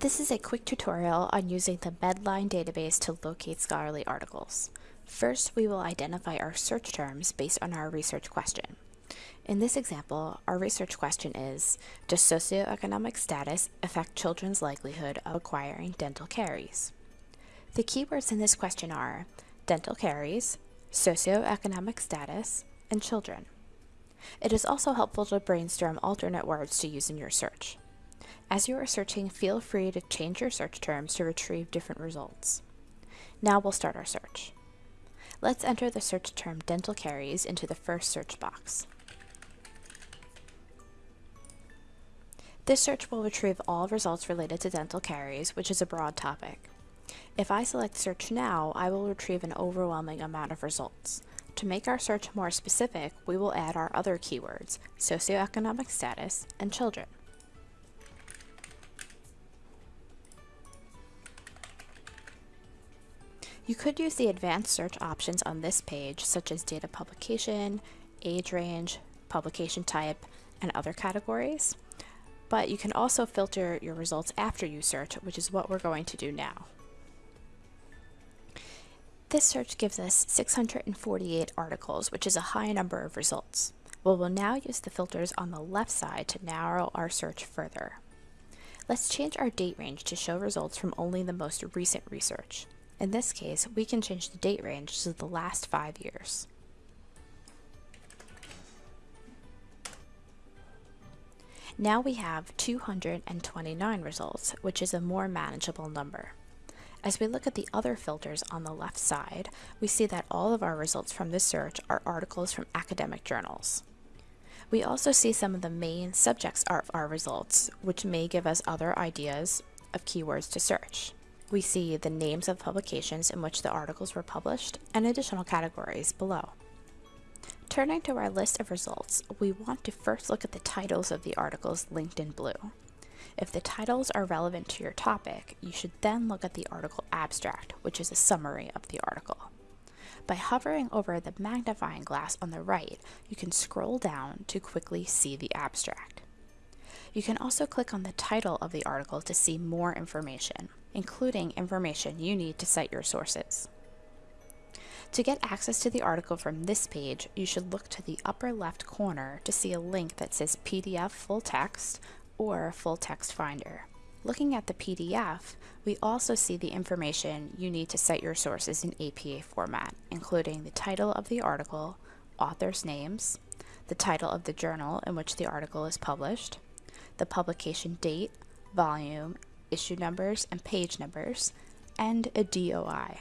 This is a quick tutorial on using the Medline database to locate scholarly articles. First, we will identify our search terms based on our research question. In this example, our research question is, does socioeconomic status affect children's likelihood of acquiring dental caries? The keywords in this question are dental caries, socioeconomic status, and children. It is also helpful to brainstorm alternate words to use in your search. As you are searching, feel free to change your search terms to retrieve different results. Now we'll start our search. Let's enter the search term dental caries into the first search box. This search will retrieve all results related to dental caries, which is a broad topic. If I select search now, I will retrieve an overwhelming amount of results. To make our search more specific, we will add our other keywords, socioeconomic status and children. You could use the advanced search options on this page, such as data publication, age range, publication type, and other categories. But you can also filter your results after you search, which is what we're going to do now. This search gives us 648 articles, which is a high number of results. We will now use the filters on the left side to narrow our search further. Let's change our date range to show results from only the most recent research. In this case, we can change the date range to the last five years. Now we have 229 results, which is a more manageable number. As we look at the other filters on the left side, we see that all of our results from this search are articles from academic journals. We also see some of the main subjects of our results, which may give us other ideas of keywords to search we see the names of publications in which the articles were published and additional categories below. Turning to our list of results, we want to first look at the titles of the articles linked in blue. If the titles are relevant to your topic, you should then look at the article abstract, which is a summary of the article. By hovering over the magnifying glass on the right, you can scroll down to quickly see the abstract. You can also click on the title of the article to see more information including information you need to cite your sources. To get access to the article from this page, you should look to the upper left corner to see a link that says PDF full text or full text finder. Looking at the PDF, we also see the information you need to cite your sources in APA format, including the title of the article, authors' names, the title of the journal in which the article is published, the publication date, volume, issue numbers and page numbers, and a DOI.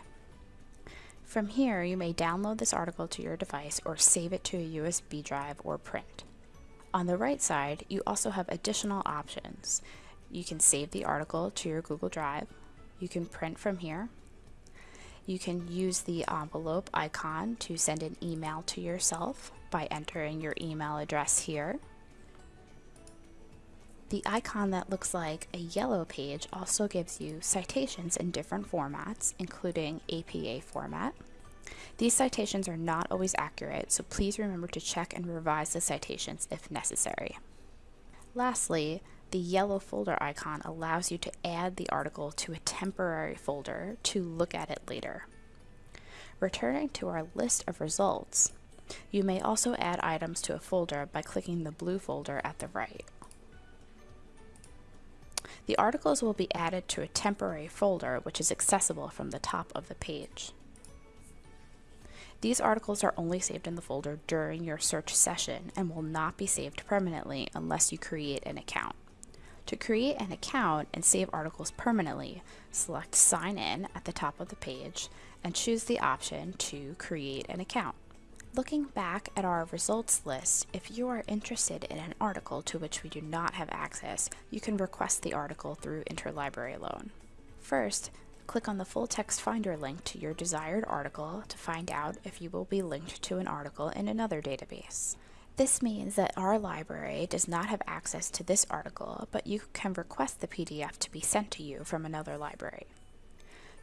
From here, you may download this article to your device or save it to a USB drive or print. On the right side, you also have additional options. You can save the article to your Google Drive. You can print from here. You can use the envelope icon to send an email to yourself by entering your email address here. The icon that looks like a yellow page also gives you citations in different formats, including APA format. These citations are not always accurate, so please remember to check and revise the citations if necessary. Lastly, the yellow folder icon allows you to add the article to a temporary folder to look at it later. Returning to our list of results, you may also add items to a folder by clicking the blue folder at the right. The articles will be added to a temporary folder which is accessible from the top of the page. These articles are only saved in the folder during your search session and will not be saved permanently unless you create an account. To create an account and save articles permanently, select Sign In at the top of the page and choose the option to create an account. Looking back at our results list, if you are interested in an article to which we do not have access, you can request the article through Interlibrary Loan. First, click on the full text finder link to your desired article to find out if you will be linked to an article in another database. This means that our library does not have access to this article, but you can request the PDF to be sent to you from another library.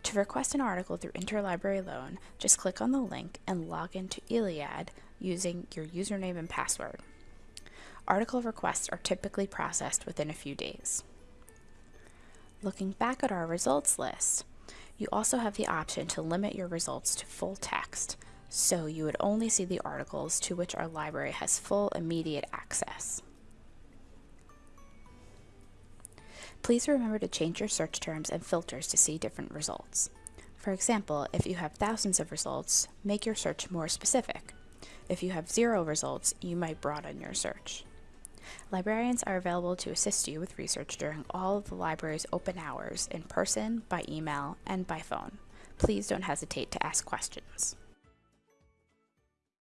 To request an article through Interlibrary Loan, just click on the link and log into ILLiad using your username and password. Article requests are typically processed within a few days. Looking back at our results list, you also have the option to limit your results to full text, so you would only see the articles to which our library has full immediate access. Please remember to change your search terms and filters to see different results. For example, if you have thousands of results, make your search more specific. If you have zero results, you might broaden your search. Librarians are available to assist you with research during all of the library's open hours in person, by email, and by phone. Please don't hesitate to ask questions.